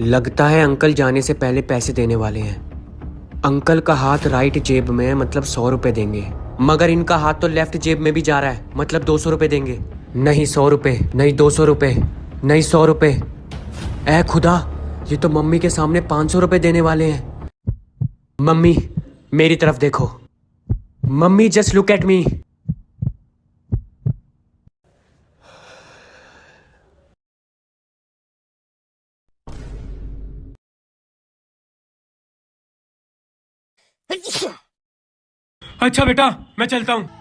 लगता है अंकल जाने से पहले पैसे देने वाले हैं। अंकल का हाथ राइट जेब में है मतलब सौ रुपए देंगे। मगर इनका हाथ तो लेफ़्ट जेब में भी जा रहा है मतलब दो सौ रुपए देंगे। नहीं सौ रुपए, नहीं दो सौ रुपए, नहीं सौ रुपए। ए खुदा, ये तो मम्मी के सामने पाँच सौ रुपए देने वाले हैं। मम्मी, मेरी तरफ़ देखो। Mummy just look at me अच्छा बेटा मैं चलता हूँ।